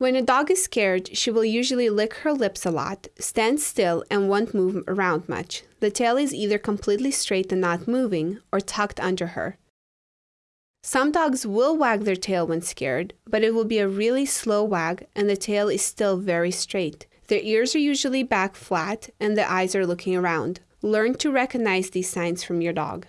When a dog is scared, she will usually lick her lips a lot, stand still, and won't move around much. The tail is either completely straight and not moving, or tucked under her. Some dogs will wag their tail when scared, but it will be a really slow wag and the tail is still very straight. Their ears are usually back flat and the eyes are looking around. Learn to recognize these signs from your dog.